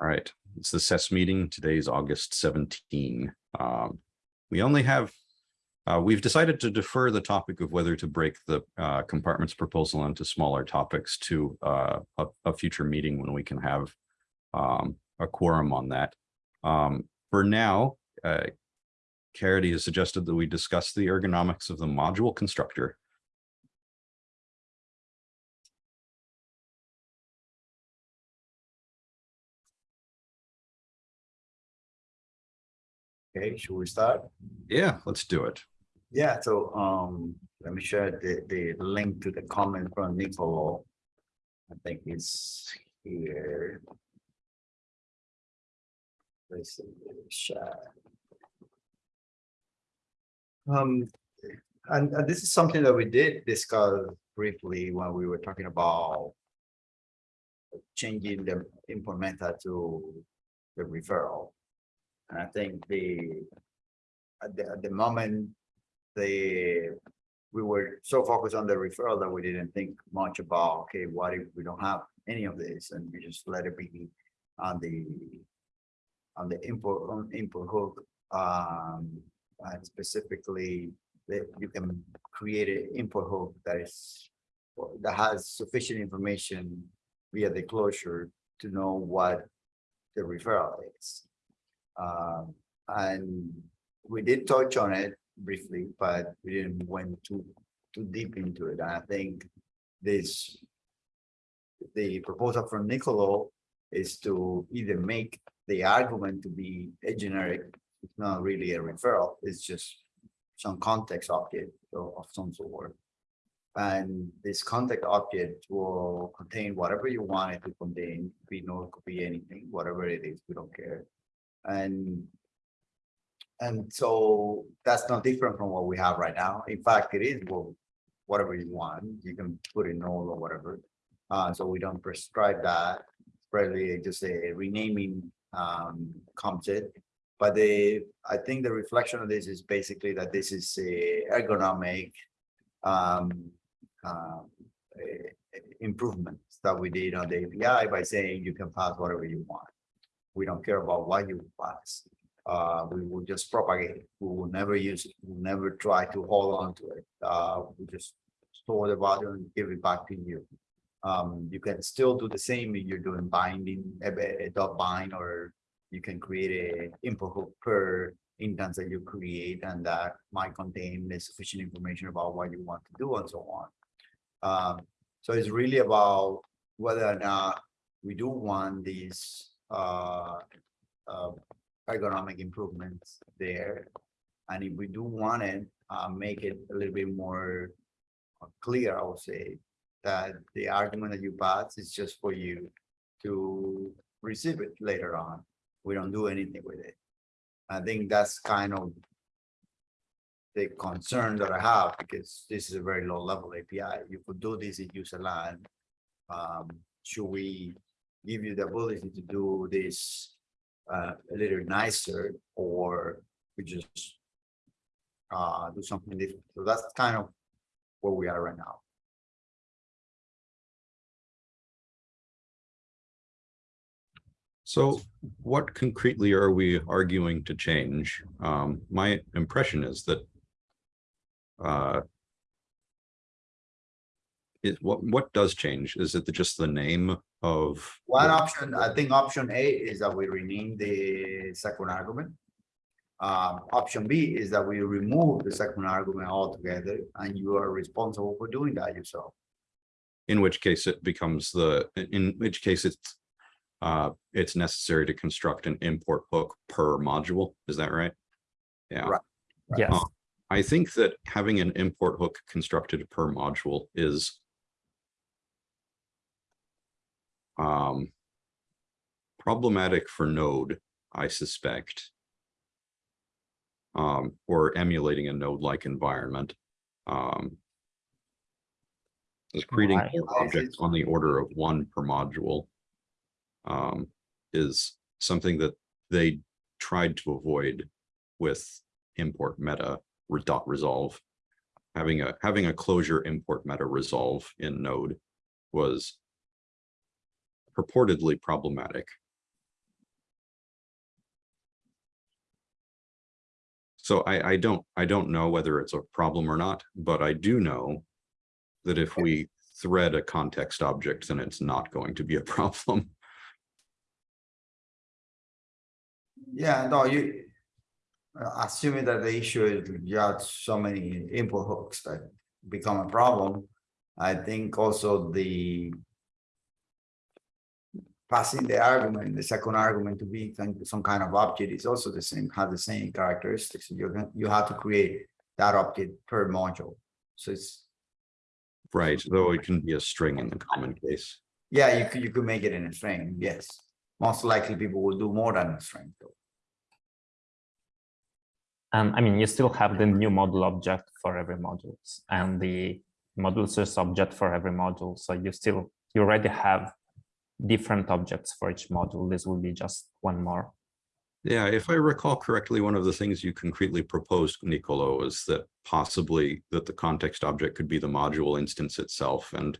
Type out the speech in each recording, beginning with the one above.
All right, it's the SES meeting. Today is August 17. Um, We only have, uh, we've decided to defer the topic of whether to break the uh, compartments proposal into smaller topics to uh, a, a future meeting when we can have um, a quorum on that. Um, For now, uh, Caridy has suggested that we discuss the ergonomics of the module constructor. Okay, should we start? Yeah, let's do it. Yeah, so um, let me share the the link to the comment from Nicolo. I think it's here. Let's see, share. Um, and and this is something that we did discuss briefly when we were talking about changing the method to the referral. And I think the, at the, at the moment, the, we were so focused on the referral that we didn't think much about, okay, what if we don't have any of this and we just let it be on the, on the input, on import hook, um, and specifically that you can create an import hook that is, that has sufficient information via the closure to know what the referral is. Um, and we did touch on it briefly, but we didn't went too, too deep into it. And I think this, the proposal from Nicolo is to either make the argument to be a generic, it's not really a referral, it's just some context object of some sort. And this context object will contain whatever you want it to contain, we know it could be anything, whatever it is, we don't care. And and so that's not different from what we have right now. In fact, it is well, whatever you want, you can put in null or whatever. Uh, so we don't prescribe that. Really just a renaming um concept. But the, I think the reflection of this is basically that this is a ergonomic um uh, eh, improvements that we did on the API by saying you can pass whatever you want. We don't care about what you pass. Uh, we will just propagate it. We will never use it. We'll never try to hold on to it. Uh, we just store the value and give it back to you. Um, you can still do the same if you're doing binding, a, a dot bind, or you can create a import hook per instance that you create, and that might contain sufficient information about what you want to do and so on. Um, so it's really about whether or not we do want these ergonomic improvements there. And if we do want it, uh, make it a little bit more uh, clear, I would say, that the argument that you pass is just for you to receive it later on. We don't do anything with it. I think that's kind of the concern that I have, because this is a very low level API. You could do this in userland. Um, should we give you the ability to do this uh, a little nicer, or we just uh, do something different? So that's kind of where we are right now. So what concretely are we arguing to change? Um, my impression is that uh, it, what, what does change? Is it the- just the name of? One option, I think option A is that we rename the second argument. Um, option B is that we remove the second argument altogether, and you are responsible for doing that yourself. In which case it becomes the, in which case it's uh, it's necessary to construct an import hook per module. Is that right? Yeah. Right. Yes, Uh, I think that having an import hook constructed per module is um, problematic for Node, I suspect. Um, or emulating a node-like environment. Um, is creating Why? objects on the order of one per module um, is something that they tried to avoid with import meta dot resolve. Having a having a closure import meta resolve in Node was purportedly problematic. So I, I, don't I don't know whether it's a problem or not, but I do know that if we thread a context object, then it's not going to be a problem. Yeah, no, you uh, assuming that the issue is you have so many import hooks that become a problem. I think also the Passing the argument, the second argument to be some kind of object is also the same, have the same characteristics. You're you have to create that object per module. So it's, Right, though it can be a string in the common case. yeah, you could, you could make it in a string, yes. Most likely people will do more than a string though. And I mean, you still have the new module object for every modules and the module source object for every module. So you still, you already have different objects for each module. This will be just one more. Yeah, if I recall correctly, one of the things you concretely proposed, Nicolo, is that possibly that the context object could be the module instance itself and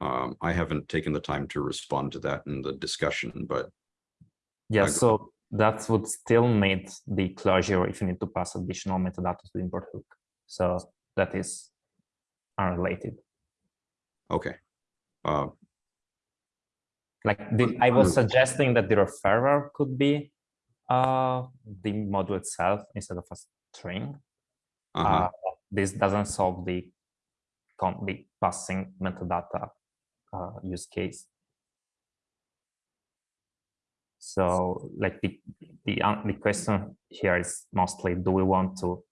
um, I haven't taken the time to respond to that in the discussion, but Yeah, so that would still need the closure if you need to pass additional metadata to the import hook. So that is unrelated. okay. Uh, Like the, I was suggesting that the referrer could be uh, the module itself instead of a string. uh-huh. Uh, this doesn't solve the the passing metadata uh, use case. So like the the the question here is mostly do we want to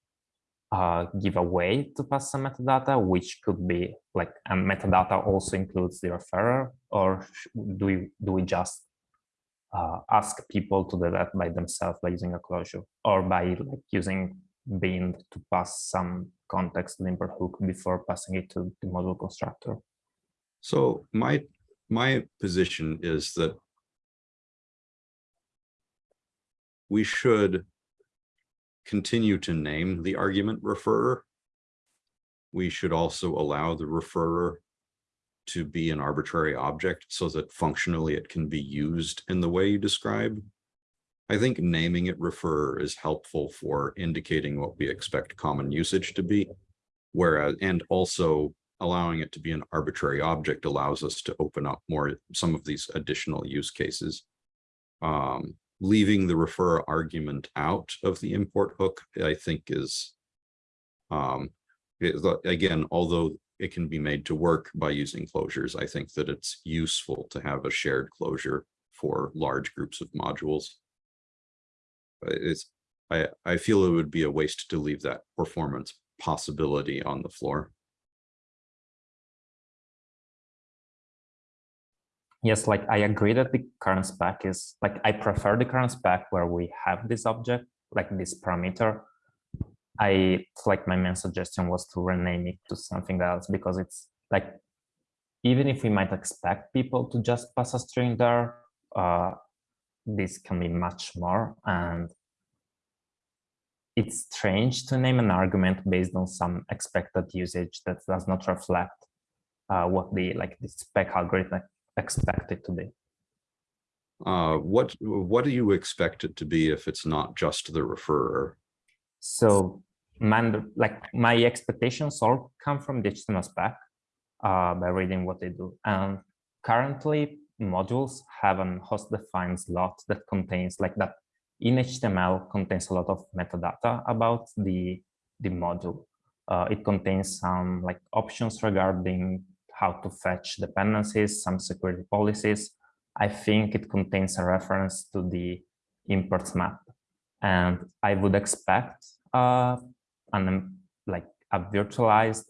uh, give away to pass some metadata, which could be like and metadata also includes the referrer, or do we do we just uh, ask people to do that by themselves by using a closure or by like using bind to pass some context import hook before passing it to the module constructor. So my, my position is that we should continue to name the argument referrer. We should also allow the referrer to be an arbitrary object so that functionally it can be used in the way you describe. I think naming it referrer is helpful for indicating what we expect common usage to be. Whereas, and also allowing it to be an arbitrary object allows us to open up more, some of these additional use cases. Um, leaving the refer argument out of the import hook, I think is um, is again, although it can be made to work by using closures, I think that it's useful to have a shared closure for large groups of modules. Uh, It's, I, I feel it would be a waste to leave that performance possibility on the floor. Yes, like I agree that the current spec is like I prefer the current spec where we have this object, like this parameter. I like my main suggestion was to rename it to something else because it's like even if we might expect people to just pass a string there, uh, this can be much more and it's strange to name an argument based on some expected usage that does not reflect uh, what the like the spec algorithm expect it to be. Uh, what, what do you expect it to be if it's not just the referrer? So man, like my expectations all come from the HTML spec uh, by reading what they do. And currently modules have an host defined slot that contains like that in HTML contains a lot of metadata about the, the module. Uh, it contains some like options regarding how to fetch dependencies, some security policies. I think it contains a reference to the imports map. And I would expect uh, an um, like a virtualized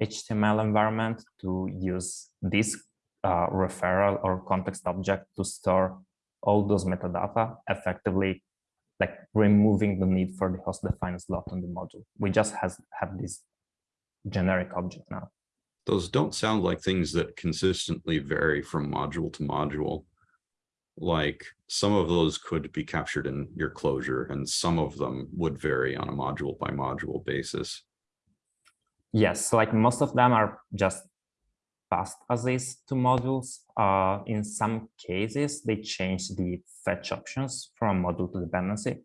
HTML environment to use this uh, referral or context object to store all those metadata effectively, like removing the need for the host defined slot on the module. We just has have this generic object now. Those don't sound like things that consistently vary from module to module. Like some of those could be captured in your closure and some of them would vary on a module by module basis. Yes, like most of them are just passed as is to modules. Uh, in some cases, they change the fetch options from module to dependency.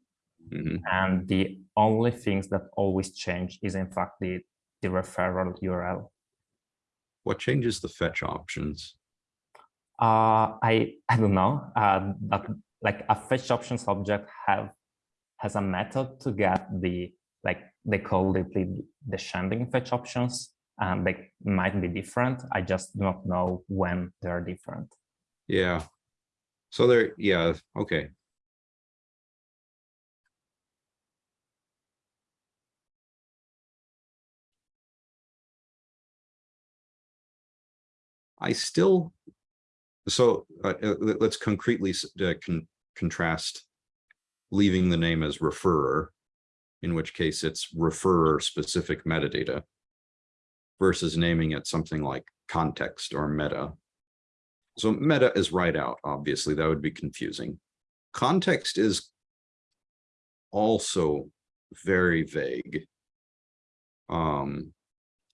Mhm. And the only things that always change is in fact the, the referral URL. What changes the fetch options? Uh, I I don't know. Uh, but like a fetch options object have has a method to get the like they call it the descending fetch options, and they might be different. I just do not know when they're different. Yeah. So there, yeah, okay. I still, so uh, uh, let- let's concretely uh, con- contrast leaving the name as referrer, in which case it's referrer specific metadata versus naming it something like context or meta. So meta is right out, obviously, that would be confusing. Context is also very vague. Um,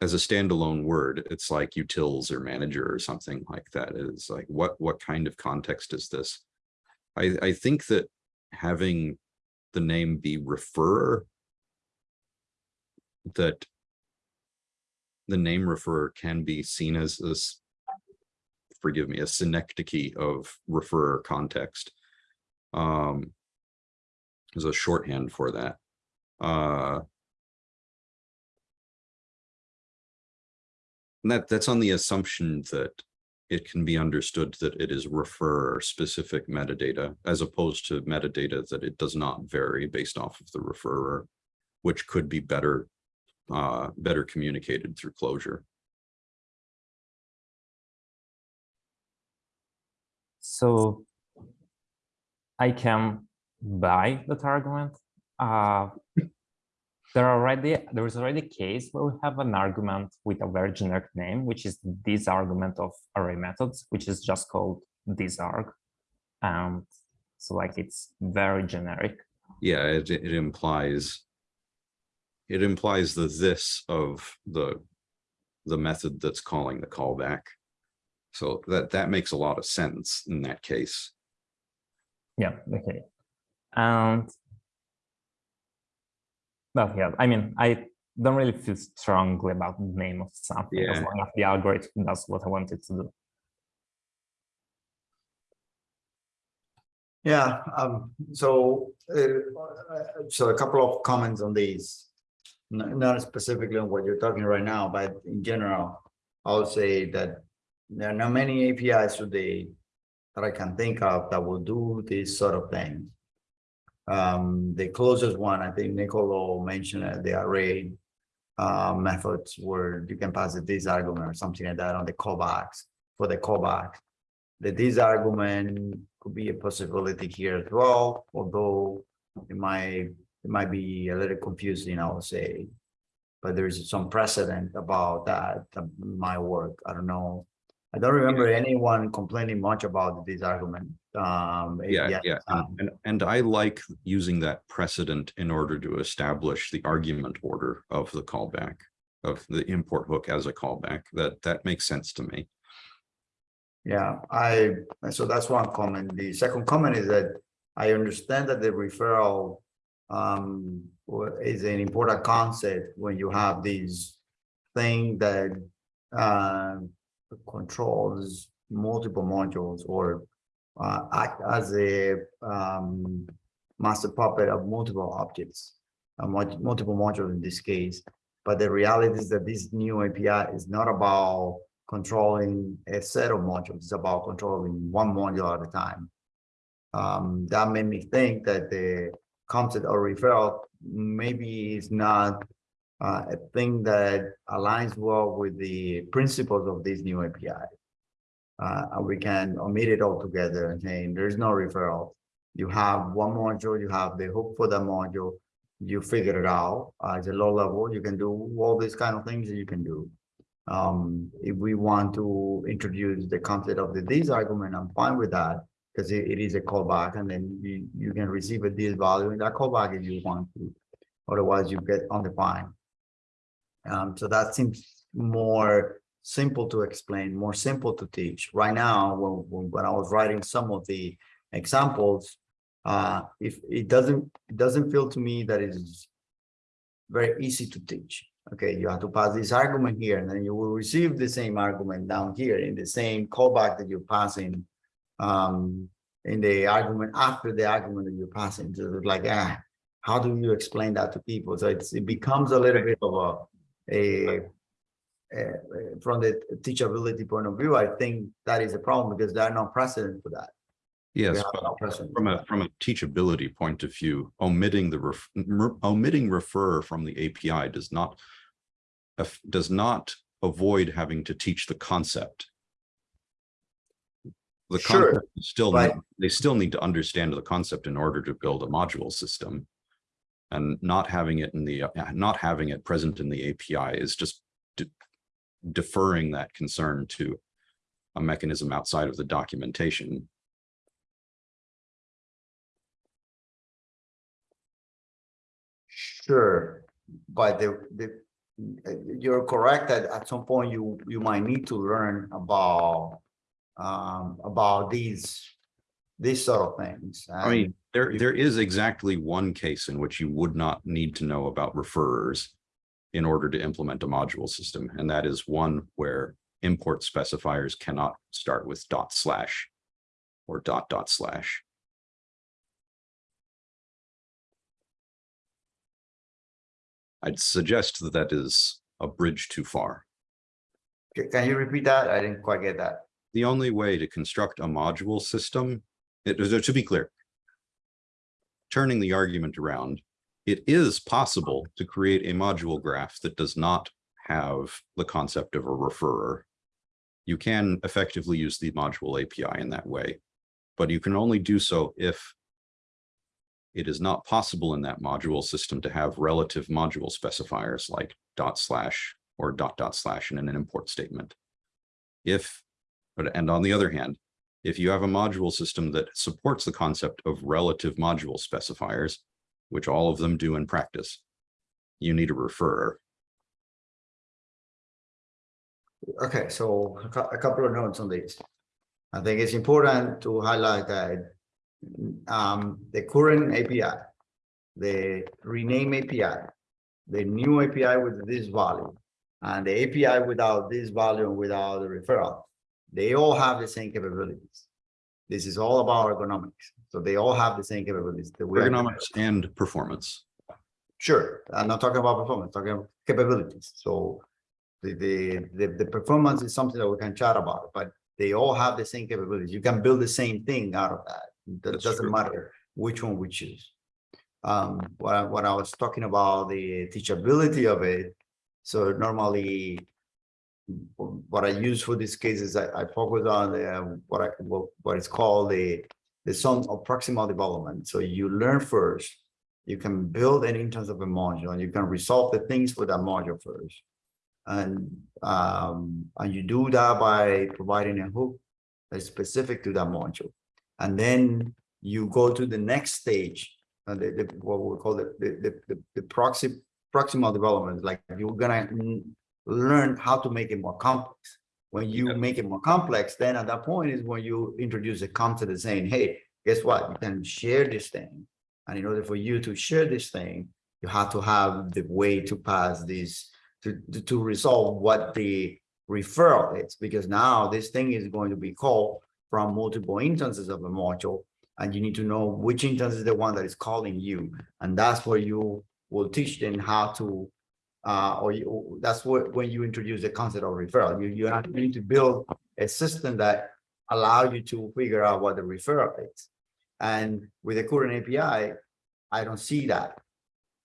as a standalone word, it's like utils or manager or something like that. It's like, what, what kind of context is this? I, I think that having the name be referrer that the name referrer can be seen as this forgive me, a synecdoche of referrer context. Um, there's a shorthand for that. Uh, that that's on the assumption that it can be understood that it is referrer specific metadata as opposed to metadata that it does not vary based off of the referrer, which could be better uh, better communicated through closure. So I can buy that argument. Uh, there are already there is already a case where we have an argument with a very generic name, which is this argument of array methods, which is just called thisArg. And so like it's very generic. Yeah, it, it implies. It implies the this of the, the method that's calling the callback. So that, that makes a lot of sense in that case. Yeah, okay. And well, yeah, I mean, I don't really feel strongly about the name of something as long as the algorithm does what I want it to do. Yeah, um, so, uh, so a couple of comments on these. Not specifically on what you're talking right now, but in general, I would say that there are not many APIs today that I can think of that will do this sort of thing. Um, the closest one, I think Nicolo mentioned uh, the array uh, methods where you can pass a this argument or something like that on the callbacks for the callback. The this argument could be a possibility here as well, although it might, it might be a little confusing, I would say. But there is some precedent about that, that might work. I don't know. I don't remember anyone complaining much about this argument. Um, Yeah, yeah, and, um, and, and I like using that precedent in order to establish the argument order of the callback. Of the import hook as a callback, that, that makes sense to me. Yeah, I, so that's one comment. The second comment is that I understand that the referral um is an important concept when you have these thing that um controls multiple modules or uh act as a um master puppet of multiple objects, uh, multiple modules in this case. But the reality is that this new API is not about controlling a set of modules, it's about controlling one module at a time. Um, that made me think that the concept of referral maybe is not uh, a thing that aligns well with the principles of this new API. Uh, we can omit it altogether and saying there's no referral. You have one module, you have the hook for the module, you figure it out. Uh, it's a low level, you can do all these kind of things that you can do. Um, if we want to introduce the concept of the this argument, I'm fine with that. Because it, it is a callback and then you, you can receive a this value in that callback if you want to. Otherwise, you get undefined. Um, so that seems more simple to explain, more simple to teach. Right now, when, when, I was writing some of the examples, Uh, if it doesn't, it doesn't feel to me that it's very easy to teach. Okay, you have to pass this argument here, and then you will receive the same argument down here in the same callback that you're passing. Um, in the argument after the argument that you're passing, so it's like, ah, how do you explain that to people? So it becomes a little bit of a, a. uh, from the teachability point of view, I think that is a problem because there are no precedent for that. Yes, no from a, from a teachability point of view, omitting the, ref- omitting refer from the API does not does not avoid having to teach the concept. The Sure, concept is still, but- they still need to understand the concept in order to build a module system. And not having it in the, not having it present in the API is just deferring that concern to a mechanism outside of the documentation. Sure, but the, the, you're correct that at some point you, you might need to learn about, um, about these, these sort of things. I mean, there, there is exactly one case in which you would not need to know about referrers in order to implement a module system, and that is one where import specifiers cannot start with dot slash or dot dot slash. I'd suggest that that is a bridge too far. Can you repeat that? I didn't quite get that. The only way to construct a module system, it, to be clear, turning the argument around, it is possible to create a module graph that does not have the concept of a referrer. You can effectively use the module API in that way, but you can only do so if it is not possible in that module system to have relative module specifiers like dot slash or dot dot slash in an import statement. If, but and on the other hand, if you have a module system that supports the concept of relative module specifiers, which all of them do in practice, you need a referrer. Okay, so a couple of notes on this. I think it's important to highlight that um, the current API, the rename API, the new API with this value, and the API without this value and without the referral, they all have the same capabilities. This is all about ergonomics, so they all have the same capabilities. are- Ergonomics and performance. Sure, I'm not talking about performance, talking about capabilities, so. The, the, the, the performance is something that we can chat about, but they all have the same capabilities, you can build the same thing out of that. That That's doesn't true. matter which one we choose. Um, what I, what I was talking about, the teachability of it, so normally. What I use for this case is I, I focus on the, what I, what, what is called the, the zone of proximal development, so you learn first you can build an instance of a module and you can resolve the things for that module first. And um, and you do that by providing a hook that's specific to that module. And then you go to the next stage, uh, the, the, what we call the, the, the, the, proxy, proximal development, like you're gonna learn how to make it more complex. When you Yeah. make it more complex, then at that point is when you introduce a concept of saying, hey, guess what? You can share this thing. And in order for you to share this thing, you have to have the way to pass this, to, to, to resolve what the referral is, because now this thing is going to be called from multiple instances of a module. And you need to know which instance is the one that is calling you. And that's where you will teach them how to, uh, or you, that's what, when you introduce the concept of referral, you, you have- you need to build a system that allow you to figure out what the referral is. And with the current API, I don't see that.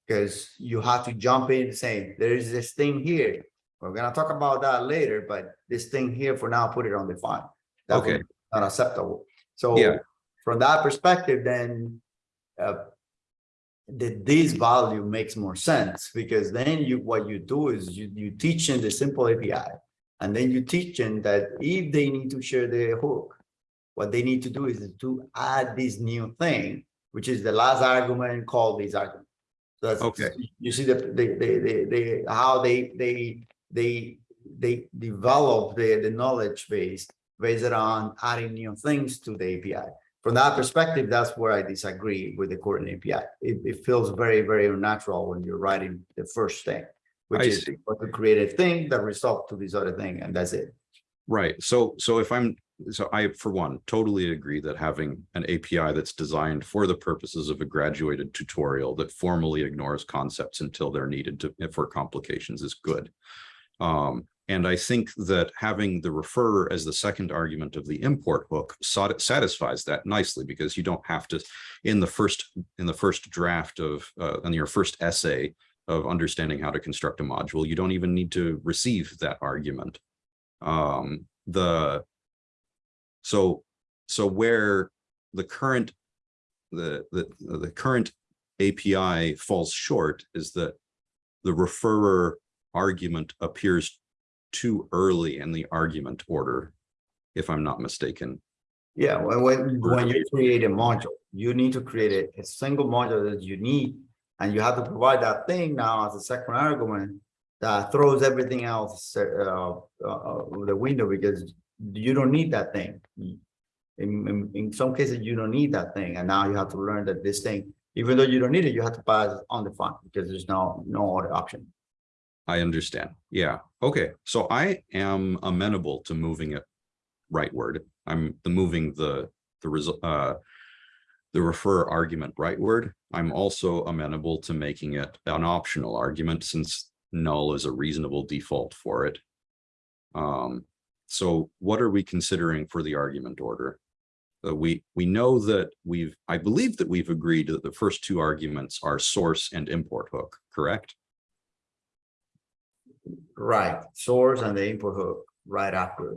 Because you have to jump in and say, there is this thing here. We're gonna talk about that later, but this thing here for now, put it on the file. That Okay. Not acceptable. So Yeah. from that perspective, then uh, the this value makes more sense because then you, what you do is you, you teach in the simple API. And then you teach them that if they need to share the hook, what they need to do is to add this new thing, which is the last argument called this argument. So that's, Okay. you see the, the, the, the, the, how they, they, they, they develop the, the knowledge base based on adding new things to the API. From that perspective, that's where I disagree with the current API. It, it feels very, very unnatural when you're writing the first thing. Which I is see. what to create a thing that result to this other thing, and that's it. Right, so, so if I'm, so I, for one, totally agree that having an API that's designed for the purposes of a graduated tutorial that formally ignores concepts until they're needed to, for complications is good. Um, and I think that having the refer as the second argument of the import hook satisfies that nicely because you don't have to, in the first, in the first draft of, uh, in your first essay of understanding how to construct a module, you don't even need to receive that argument. Um the so so where the current the the the current API falls short is that the referrer argument appears too early in the argument order if I'm not mistaken Yeah, when, when, when you create a module, you need to create a, a single module that you need. And you have to provide that thing now as a second argument that throws everything else, uh, uh, the window because you don't need that thing. In, in, in some cases, you don't need that thing. And now you have to learn that this thing, even though you don't need it, you have to pass on the front because there's no, no other option. I understand yeah okay so I am amenable to moving it rightward I'm the moving the the result uh the refer argument rightward. I'm also amenable to making it an optional argument since null is a reasonable default for it. Um, so what are we considering for the argument order? Uh, we we know that we've I believe that we've agreed that the first two arguments are source and import hook, correct? Right, source and the import hook right after.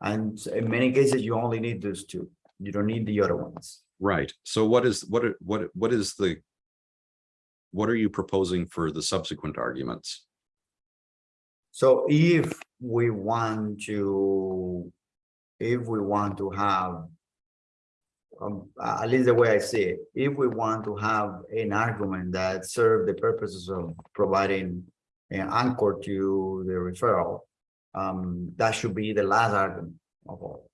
And in many cases, you only need those two. You don't need the other ones. Right. So what is what are- what what is the what are you proposing for the subsequent arguments? So if we want to, if we want to have, um, at least the way I see it, if we want to have an argument that serve the purposes of providing an anchor to the referral, um, that should be the last argument of all.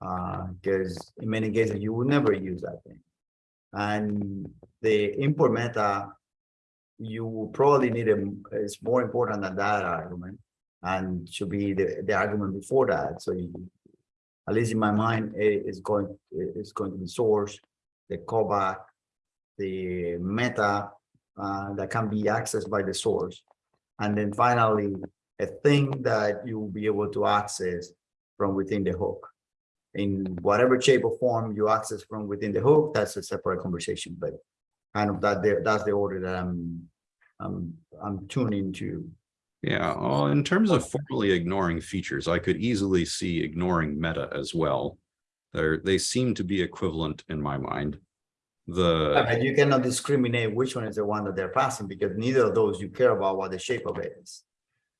Uh, because in many cases, you will never use that thing. And the import meta you probably need a, it's more important than that argument. And should be the, the argument before that, so you. At least in my mind, it is going, it's going to be source, the callback. The meta, uh, that can be accessed by the source. And then finally, a thing that you will be able to access from within the hook. In whatever shape or form you access from within the hook, that's a separate conversation, but kind of that that's the order that I'm, I'm, I'm tuning to. Yeah, well, in terms of formally ignoring features, I could easily see ignoring meta as well. They're, they seem to be equivalent in my mind. The, But you cannot discriminate which one is the one that they're passing because neither of those you care about what the shape of it is.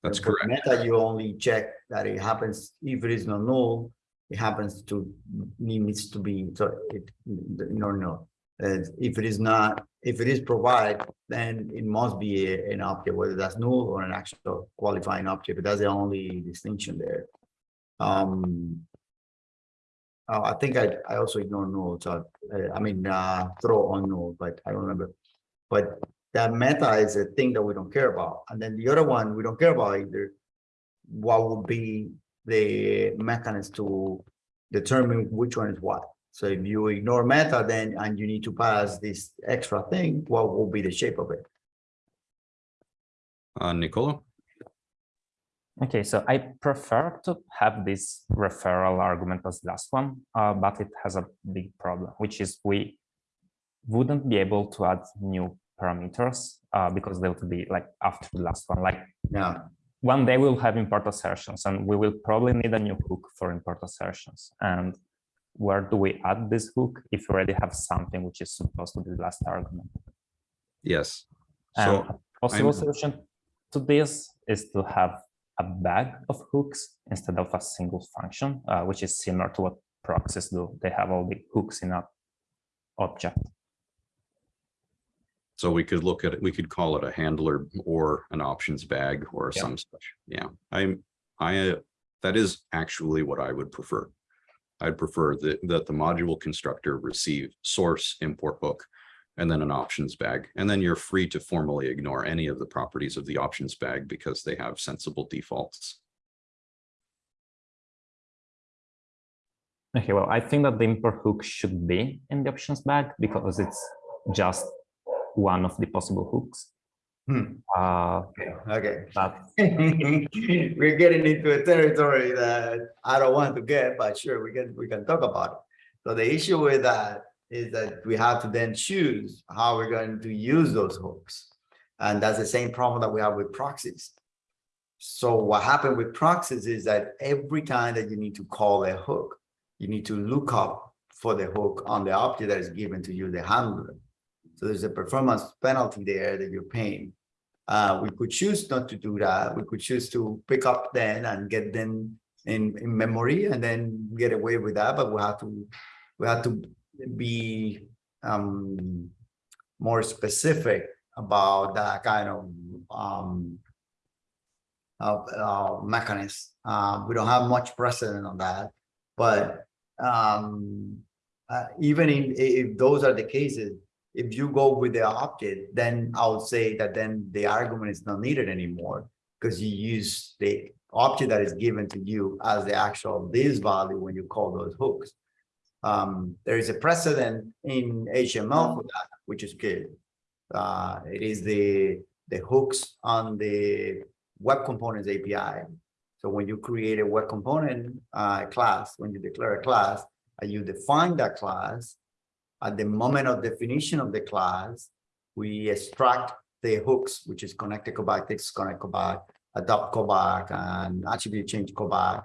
that's correct. Meta, you only check that it happens, if it is not null, it happens to, needs to be, so it, no, no. Uh, if it is not, if it is provide, then it must be a- an object, whether that's null or an actual qualifying object, but that's the only distinction there. Um. Uh, I think I, I also ignore null, so, uh, I mean, uh, throw on null, but I don't remember. But that meta is a thing that we don't care about. And then the other one, we don't care about either. What would be the mechanism to determine which one is what? So if you ignore meta, then, and you need to pass this extra thing, what will be the shape of it? Uh, Nicola? Okay, so I prefer to have this referral argument as last one, uh, but it has a big problem, which is we wouldn't be able to add new parameters uh, because they would be like after the last one. Like Yeah, one day we'll have import assertions and we will probably need a new hook for import assertions. And where do we add this hook if we already have something which is supposed to be the last argument? Yes. And So, a possible I'm- solution to this is to have a bag of hooks instead of a single function, uh, which is similar to what proxies do. They have all the hooks in a object. so we could look at it, we could call it a handler or an options bag or Yeah. some such. Yeah, I'm, I, uh, that is actually what I would prefer. I'd prefer that, that the module constructor receive source import hook and then an options bag. And then you're free to formally ignore any of the properties of the options bag because they have sensible defaults. Okay, well, I think that the import hook should be in the options bag because it's just one of the possible hooks. Hmm. Uh, Okay. but We're getting into a territory that I don't want to get, but sure, we can, we can talk about it. So the issue with that is that we have to then choose how we're going to use those hooks. And that's the same problem that we have with proxies. So what happened with proxies is that every time that you need to call a hook, you need to look up for the hook on the object that is given to you, the handler. So there's a performance penalty there that you're paying. Uh, we could choose not to do that. We could choose to pick up then and get them in, in memory and then get away with that, but we have to, we have to be um more specific about that kind of um of uh mechanism. Uh, we don't have much precedent on that, but um uh, even in if those are the cases, if you go with the object, then I would say that then the argument is not needed anymore because you use the object that is given to you as the actual this value when you call those hooks. Um, there is a precedent in HTML for that, which is good. Uh, it is the the hooks on the web components API. So when you create a web component uh, class, when you declare a class, and you define that class, at the moment of definition of the class, we extract the hooks, which is connected callback, text connect callback, adopt callback, and attribute change callback,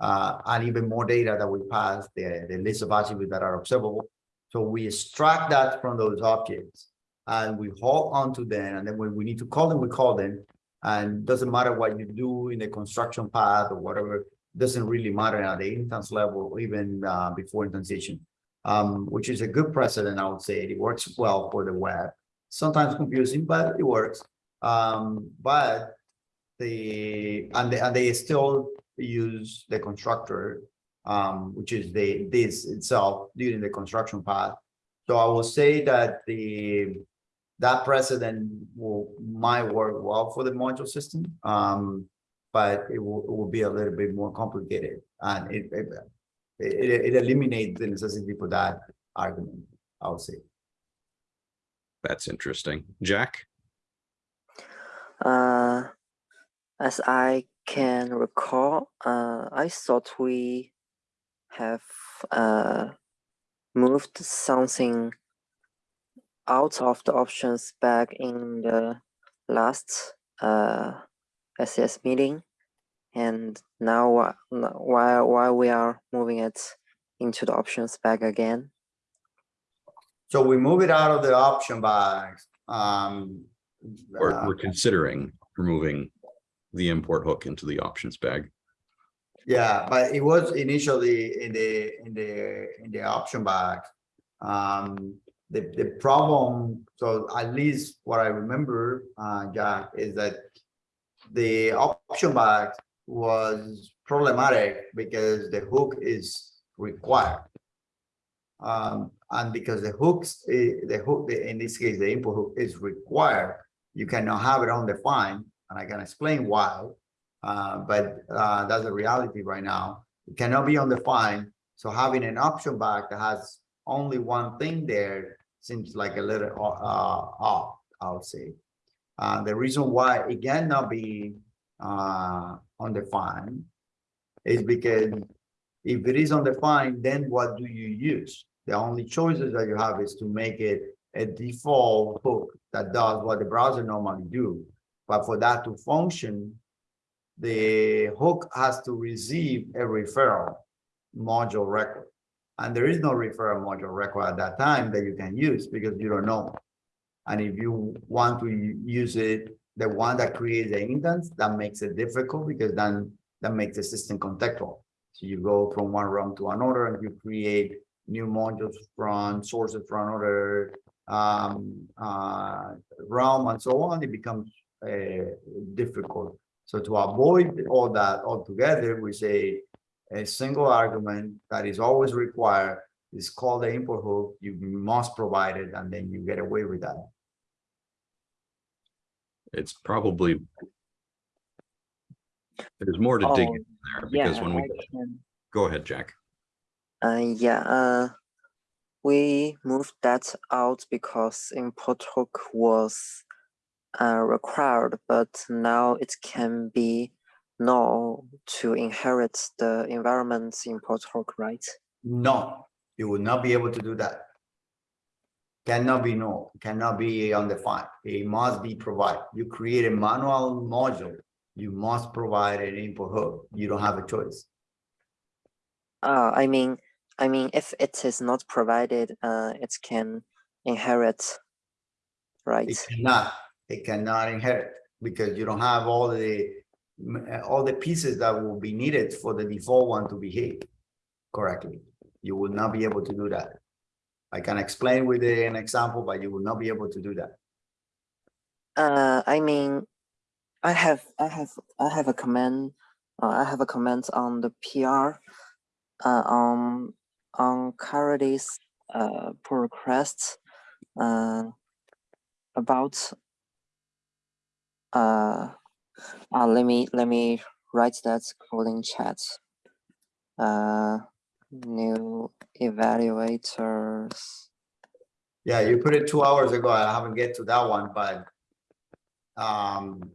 uh, and even more data that we pass, the, the list of attributes that are observable. So we extract that from those objects and we hold on to them. And then when we need to call them, we call them. And doesn't matter what you do in the construction path or whatever, doesn't really matter at the instance level, even uh, before instantiation um, which is a good precedent, I would say. It works well for the web. Sometimes confusing, but it works. Um, but the and they, and they still use the constructor, um, which is the this itself during the construction path. So I will say that the that precedent will might work well for the module system, um, but it will, it will be a little bit more complicated, and it, it it, it eliminates the necessity for that argument, I would say. That's interesting. Jack? Uh, as I can recall, uh, I thought we have uh, moved something out of the options bag in the last uh, SES meeting. And now wh- n- while, while we are moving it into the options bag again, So we move it out of the option box. Um. We're, uh, we're considering removing the import hook into the options bag. Yeah, but it was initially in the, in the, in the option box. Um, the, the problem, so at least what I remember, uh, Jack, is that the option box was problematic because the hook is required. Um, and because the hooks, eh, the hook, in this case, the import hook is required, you cannot have it undefined, and I can explain why. Uh, but, uh, that's a reality right now. It cannot be undefined, so having an option bag that has only one thing there seems like a little, uh, off, I would say. Uh, the reason why it cannot be, uh, undefined is because if it is undefined, then what do you use? The only choices that you have is to make it a default hook that does what the browser normally do. But for that to function, the hook has to receive a referral module record. And there is no referral module record at that time that you can use because you don't know. And if you want to use it, the one that creates the instance, that makes it difficult because then that makes the system contextual. So you go from one realm to another and you create new modules from sources from another um, uh, realm and so on, it becomes difficult. So to avoid all that altogether, we say a single argument that is always required is called the import hook. You must provide it and then you get away with that. It's probably. There's more to dig Oh, in there Yeah, because when we, go ahead, Jack. Uh, yeah, uh, we moved that out because import hook was uh, required, but now it can be no to inherit the environment's import hook, right? No, you will not be able to do that. Cannot be no, cannot be undefined. It must be provided. You create a manual module, you must provide an import hook. You don't have a choice. Uh, I mean, I mean, if it is not provided, uh, it can inherit, right? It cannot, it cannot inherit because you don't have all the, all the pieces that will be needed for the default one to behave correctly. You will not be able to do that. I can explain with an example, but you will not be able to do that. Uh, I mean, I have, I have, I have a comment. Uh, I have a comment on the PR. Uh, on on Caridy's uh pull request. Uh, about. Uh, uh, let me let me write that code in chat. Uh, new evaluators. Yeah, you put it two hours ago. I haven't get to that one, but. Um,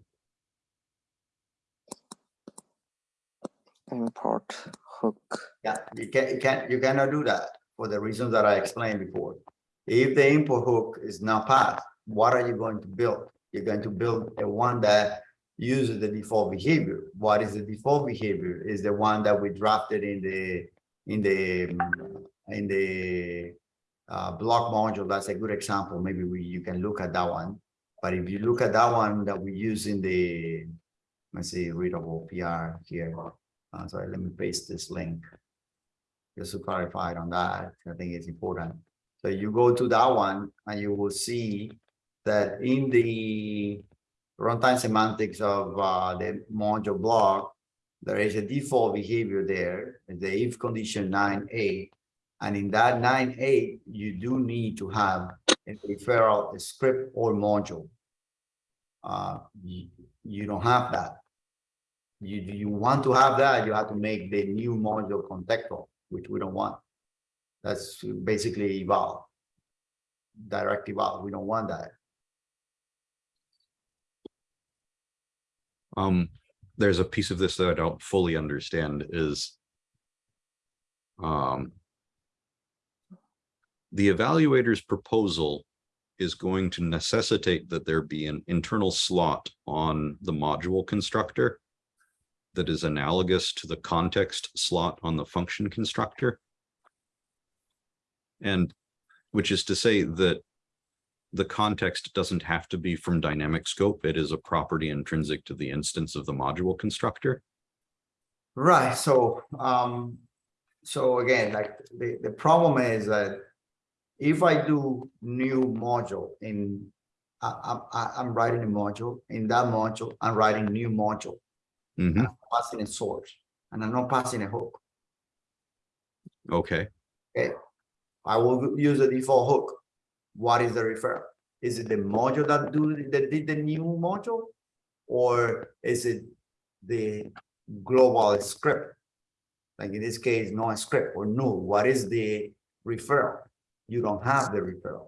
import hook. yeah, you can, you can't, you cannot do that for the reasons that I explained before. If the import hook is not passed, what are you going to build? You're going to build a one that uses the default behavior. What is the default behavior? Is the one that we drafted in the, in the, mm, in the uh, block module. That's a good example. Maybe we, you can look at that one. But if you look at that one that we use in the, let's see, readable PR here. Uh, sorry, let me paste this link. Just to clarify on that, I think it's important. So you go to that one and you will see that in the runtime semantics of uh, the module block, there is a default behavior there, the if condition nine A. And in that nine A, you do need to have a referral a script or module. Uh, you, you don't have that. You, you want to have that, you have to make the new module contextual, which we don't want. That's basically eval. Direct eval, we don't want that. Um, there's a piece of this that I don't fully understand is. Um. The evaluator's proposal is going to necessitate that there be an internal slot on the module constructor. That is analogous to the context slot on the function constructor. And which is to say that the context doesn't have to be from dynamic scope. It is a property intrinsic to the instance of the module constructor. Right, so, um, so again, like, the, the problem is that if I do new module in, I, I'm, I- I'm writing a module, in that module, I'm writing new module, Mhm, I'm passing a source, and I'm not passing a hook. okay, I will use the default hook. What is the referral? Is it the module that do, that did the new module? Or is it the global script? Like in this case, no script or no. What is the referral? You don't have the referral.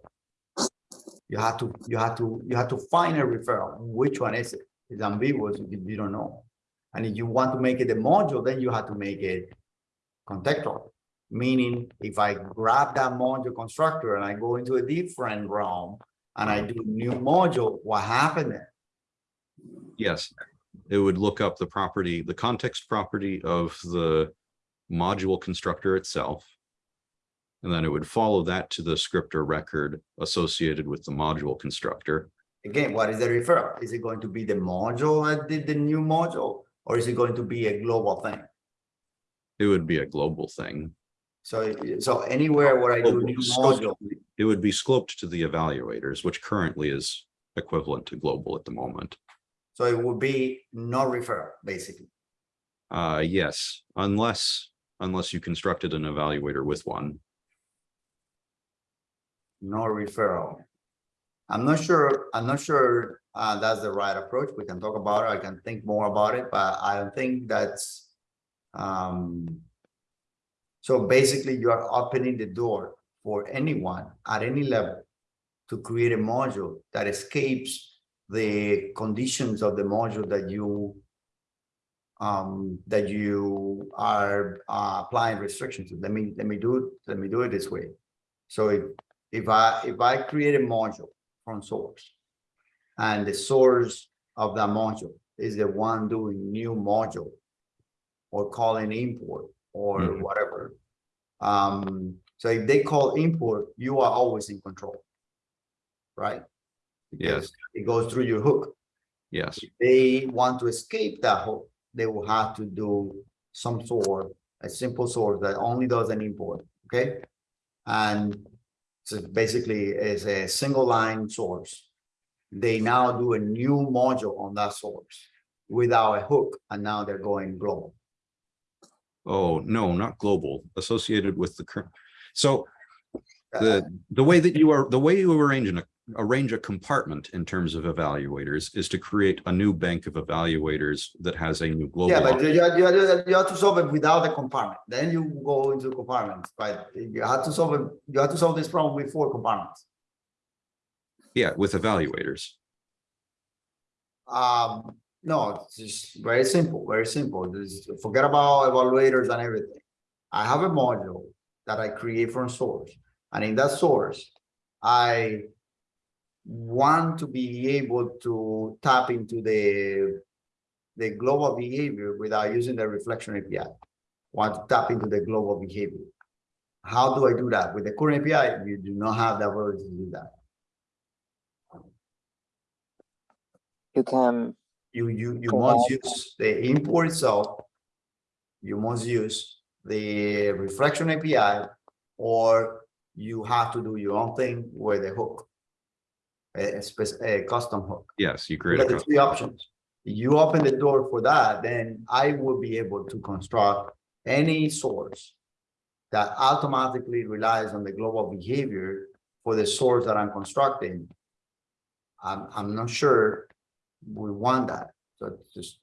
You have to, you have to, you have to find a referral. Which one is it? It's ambiguous you don't know. And if you want to make it a module, then you have to make it contextual. Meaning, if I grab that module constructor and I go into a different realm and I mm-hmm. do new module, what happened there? yes. It would look up the property, the context property of the module constructor itself. And then it would follow that to the script or record associated with the module constructor. Again, what is the referral? Is it going to be the module that did the new module? Or is it going to be a global thing? It would be a global thing. So, so anywhere where I do new module, It would be scoped to the evaluators, which currently is equivalent to global at the moment. so it would be no referral, basically. Uh, yes, unless unless you constructed an evaluator with one. no referral. I'm not sure, I'm not sure, uh, that's the right approach. We can talk about it. I can think more about it, but I don't think that's, um. So basically you are opening the door for anyone at any level to create a module that escapes the conditions of the module that you um, that you are uh, applying restrictions to. Let me, let me do it, let me do it this way. So if if I, if I create a module from source. And the source of that module is the one doing new module. Or calling import or Mhm. whatever. Um, so if they call import, you are always in control. Right? Yes. It goes through your hook. Yes, If they want to escape that hook, they will have to do some sort, a simple source that only does an import, okay? And so basically is a single line source. They now do a new module on that source without a hook, and now they're going global. Oh, no, not global, associated with the current. So the, the way that you are, the way you arrange an, arrange a compartment in terms of evaluators is to create a new bank of evaluators that has a new global. Yeah, but you, you, you you have to solve it without a compartment, then you go into compartments, but you have to solve it, you have to solve this problem with four compartments. Yeah, with evaluators. Um, no, it's just very simple, very simple. Just forget about evaluators and everything. I have a module that I create from source, and in that source, I want to be able to tap into the the global behavior without using the reflection API. Want to tap into the global behavior. How do I do that? With the current API, you do not have the ability to do that. You can you you you Correct. must use the import itself. You must use the reflection API, or you have to do your own thing with a hook. A, a a custom hook. Yes, you You create. got a the three options. You open the door for that, then I will be able to construct any source. That automatically relies on the global behavior for the source that I'm constructing. I'm, I'm not sure we want that, so just.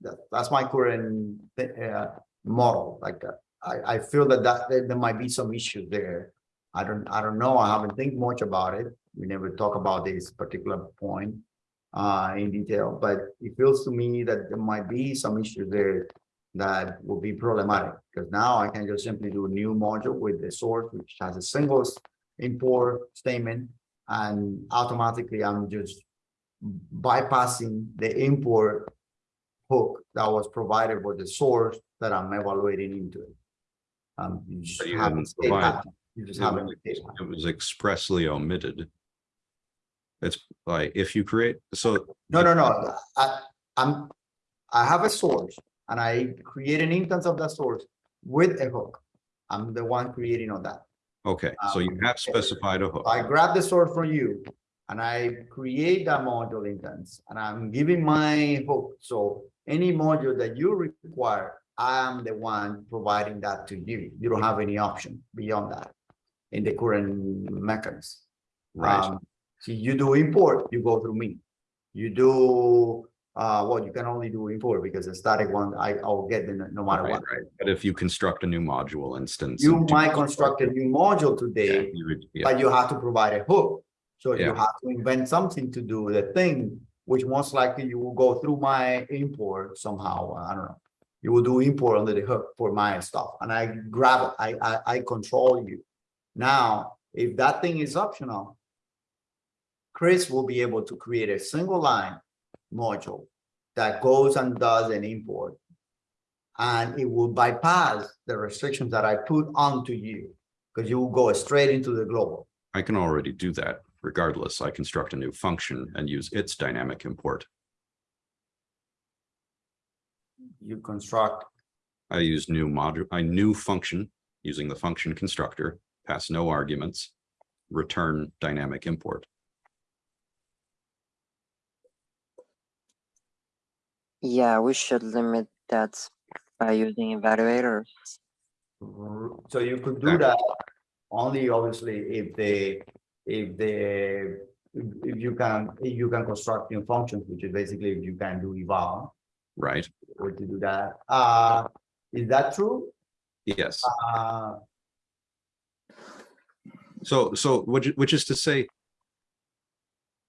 That, that's my current, uh, model, like, uh, I, I feel that that, there there might be some issues there. I don't, I don't know, I haven't think much about it, we never talk about this particular point uh, in detail, but it feels to me that there might be some issues there that will be problematic, because now I can just simply do a new module with the source, which has a single import statement, and automatically I'm just bypassing the import hook that was provided for the source that I'm evaluating into it. Um, you just you haven't didn't stayed provide- happy. You just It haven't. was- it was expressly omitted. It's like, if you create, so. No, no, no, I, I'm, I have a source and I create an instance of that source with a hook. I'm the one creating on that. Okay, so you Um, have specified a hook. I grab the source from you and I create that module instance and I'm giving my hook. So any module that you require, I am the one providing that to you. You don't have any option beyond that in the current mechanism. Right, Um, So you do import, you go through me. You do, uh, well, you can only do import because the static one, I, I'll get the no matter right, what. right. But if you construct a new module instance. You might construct a new module Yeah, today, you would- yeah, but you have to provide a hook. So you have to invent something to do the thing, which most likely you will go through my import somehow, I don't know. You will do import under the hook for my stuff and I grab it, I, I, I control you. Now, if that thing is optional. Chris will be able to create a single line module that goes and does an import. And it will bypass the restrictions that I put onto you, because you will go straight into the global. I can already do that regardless. I construct a new function and use its dynamic import. You construct, I use new module, I new function using the function constructor, pass no arguments, return dynamic import. Yeah, we should limit that by using evaluators. So you could do that only obviously if they, if the if you can, if you can construct new functions, which is basically if you can do eval, right? or to do that. Uh, is that true? Yes. Uh, So, so which, which is to say,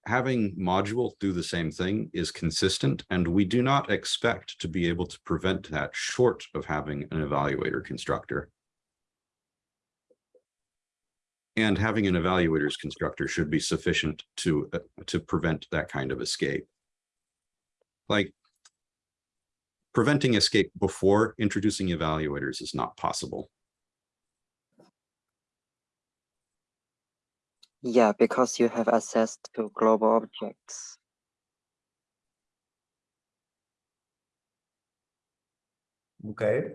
having module do the same thing is consistent, and we do not expect to be able to prevent that short of having an evaluator constructor. And having an evaluators constructor should be sufficient to, uh, to prevent that kind of escape. Like, preventing escape before introducing evaluators is not possible. Yeah, because you have access to global objects. okay.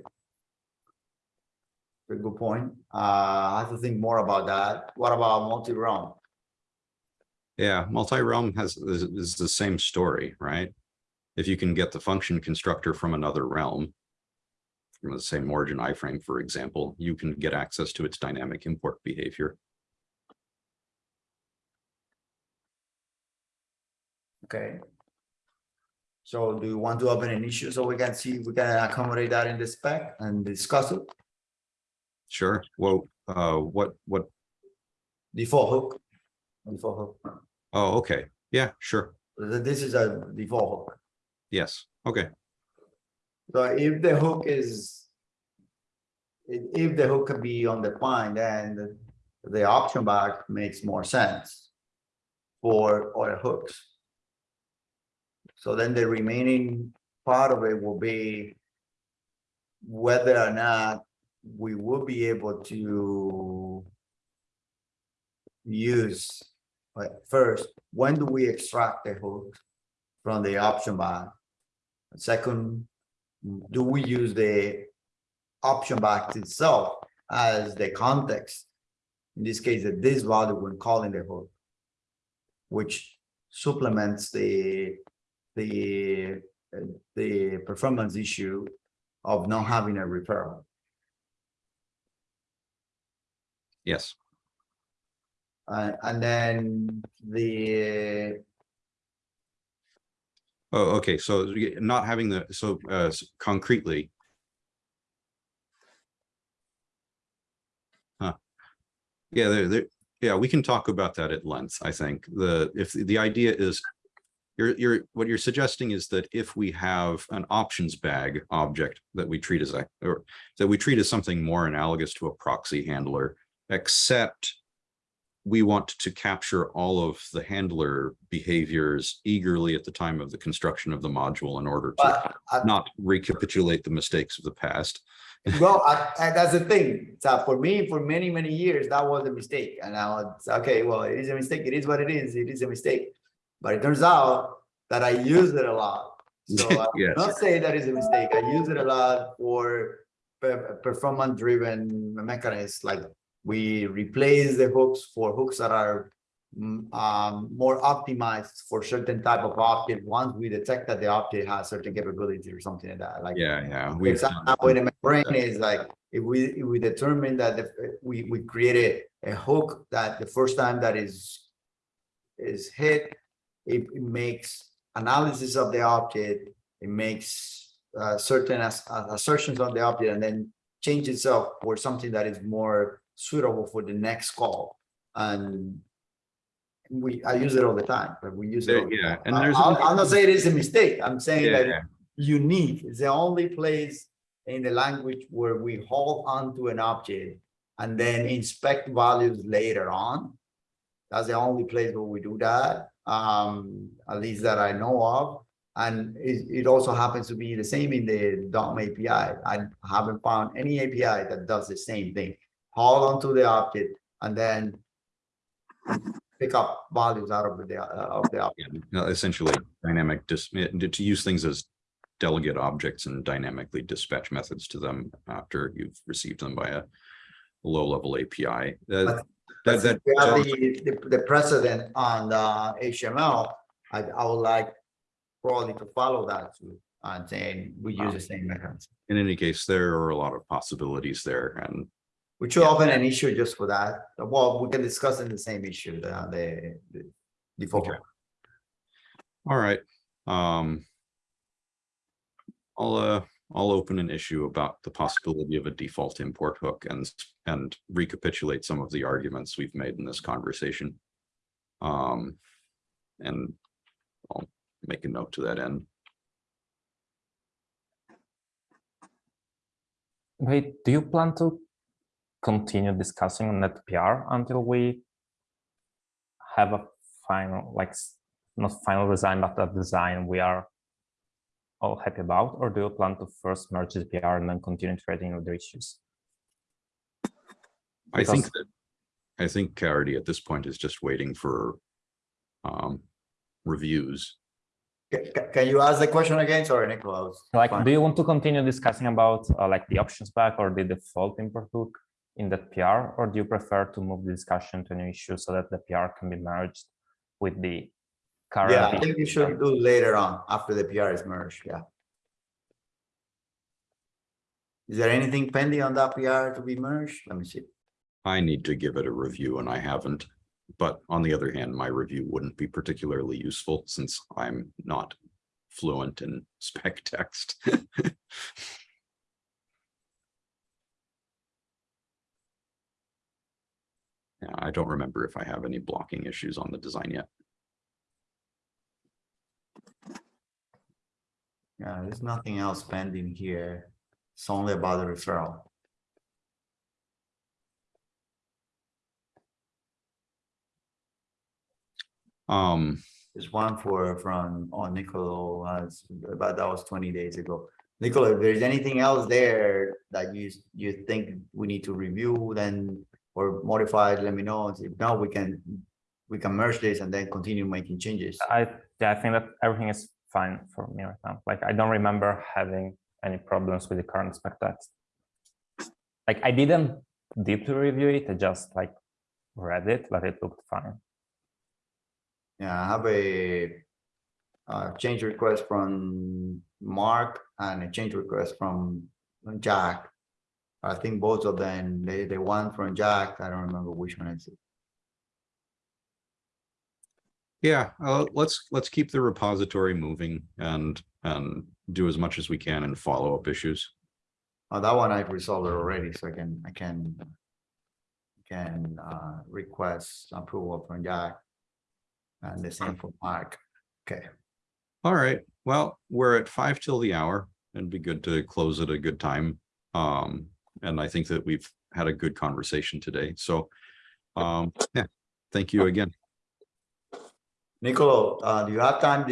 Very good point. Uh, I have to think more about that. What about multi-realm? Yeah, multi-realm has, is, is the same story, right? If you can get the function constructor from another realm. From the same origin iframe, for example, you can get access to its dynamic import behavior. Okay. So do you want to open an issue so we can see, if we can accommodate that in the spec and discuss it? Sure, well, uh, what, what, Default hook. Default hook. oh, okay, yeah, sure, This is a default hook. yes, okay, So if the hook is. If, the hook can be undefined, then the, the option bag makes more sense. For other hooks. So then the remaining part of it will be. Whether or not we will be able to. Use, like, first, when do we extract the hook from the option bag? Second, do we use the option box itself as the context? In this case, that this value when calling the hook. Which supplements the, the, the performance issue of not having a referral. Yes, Uh, and then the, oh, okay, so not having the, so, uh, concretely. Huh. Yeah, there, there, yeah, we can talk about that at length, I think. The, if the idea is You're, you're, what you're suggesting is that if we have an options bag object that we treat as a, or that we treat as something more analogous to a proxy handler, except we want to capture all of the handler behaviors eagerly at the time of the construction of the module in order to I- not recapitulate the mistakes of the past. well, I, I- that's the thing. So for me, for many, many years, that was a mistake. And now it's, okay, well, it is a mistake. It is what it is. It is a mistake. But it turns out that I use it a lot. So uh, I'm Yes. not say that is a mistake. I use it a lot for performance driven mechanisms, like we replace the hooks for hooks that are mm, um, more optimized for certain type of object. Once we detect that the object has certain capability or something like that, like Yeah, yeah. we've example, in my brain is like, if we, if we determine that the, we, we created a hook that the first time that is. Is hit, it, it makes analysis of the object, it makes uh certain as- uh, assertions on the object and then. Change itself for something that is more suitable for the next call and. We, I use it all the time, but we use it. There- the yeah, and there's I'll, only- I'll not say it is a mistake, I'm saying Yeah, that yeah. unique. It's the only place in the language where we hold on to an object and then inspect values later on. That's the only place where we do that, um, at least that I know of. And it, it also happens to be the same in the DOM API. I haven't found any API that does the same thing. Hold onto the object and then pick up values out of the, uh, of the object. Yeah, no, Essentially dynamic dis, to use things as delegate objects and dynamically dispatch methods to them after you've received them by a low-level API. Uh, But- That, that, we have the, the, the precedent on the HTML, I, I would like probably to follow that too. And saying we use the same mechanism. In any case, there are a lot of possibilities there and We should open an issue just for that. Well, we can discuss in the same issue, the, the, the default. Okay. All right, um. I'll, uh, I'll open an issue about the possibility of a default import hook and, and recapitulate some of the arguments we've made in this conversation. Um, and I'll make a note to that end. Wait, do you plan to continue discussing on that PR until we have a final, like, not final design, but a design we are all happy about, or do you plan to first merge the PR and then continue trading other the issues? I think that, I think Caridy at this point is just waiting for. Um, reviews. Ca- ca- Can you ask the question again? Sorry, Nicholas. Like, do you want to continue discussing about uh, like the options bag or the default import hook in that PR, or do you prefer to move the discussion to a new issue so that the PR can be merged with the current? Yeah, I think you should do later on, after the PR is merged, yeah. Is there anything pending on that PR to be merged? Let me see. I need to give it a review and I haven't. But on the other hand, my review wouldn't be particularly useful since I'm not fluent in spec text. I don't remember if I have any blocking issues on the design yet. Yeah, there's nothing else pending here. It's only about the referral. Um, There's one for, from, on Nicolo, uh, but that was twenty days ago. Nicola, if there's anything else there that you, you think we need to review, then, or modify, let me know. If not, we can, we can merge this and then continue making changes. I, yeah, I think that everything is fine for me right now. Like, I don't remember having any problems with the current spec text. Like, I didn't deeply review it, I just like read it, but it looked fine. Yeah, I have a uh, change request from Mark and a change request from Jack. I think both of them, they, the one from Jack, I don't remember which one is it. yeah, uh, let's, let's keep the repository moving and, and do as much as we can in follow-up issues. Oh, that one I've resolved it already, so I can, I can can uh request approval from Jack. And the same for Mark. Okay, All right, well, we're at five till the hour. It'd be good to close at a good time. Um, and I think that we've had a good conversation today, so. Um, yeah, thank you again. Nicolo, uh, do you have time